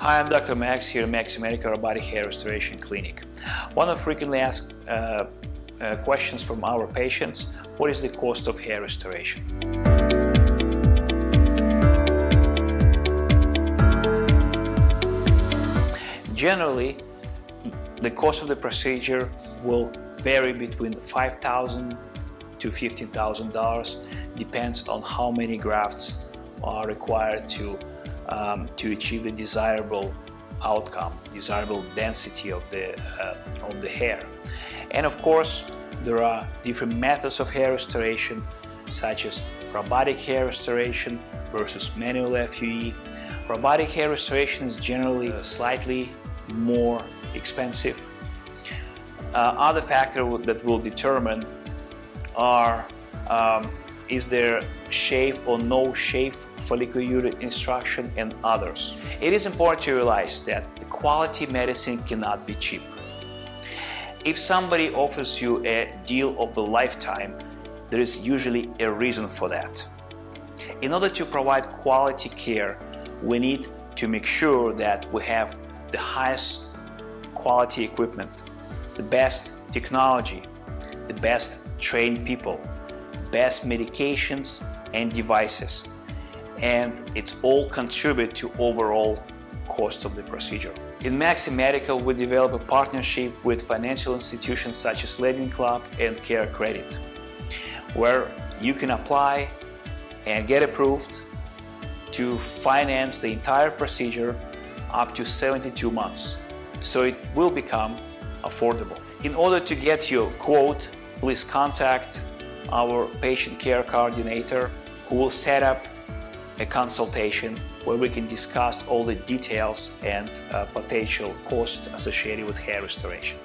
Hi, I'm Dr. Max here at Maxi Medical Robotic Hair Restoration Clinic. One of frequently asked uh, uh, questions from our patients, what is the cost of hair restoration? Generally, the cost of the procedure will vary between 5,000 to $15,000, depends on how many grafts are required to, um, to achieve the desirable outcome, desirable density of the, uh, of the hair. And of course, there are different methods of hair restoration, such as robotic hair restoration versus manual FUE. Robotic hair restoration is generally slightly more expensive. Uh, other factors that will determine are um, is there shave or no shave follicular extraction and others. It is important to realize that quality medicine cannot be cheap. If somebody offers you a deal of the lifetime, there is usually a reason for that. In order to provide quality care, we need to make sure that we have the highest quality equipment, the best technology, the best trained people, best medications and devices, and it all contribute to overall cost of the procedure. In Maxi Medical, we develop a partnership with financial institutions such as Lending Club and Care Credit, where you can apply and get approved to finance the entire procedure up to 72 months. So it will become affordable. In order to get your quote, please contact our patient care coordinator who will set up a consultation where we can discuss all the details and uh, potential costs associated with hair restoration.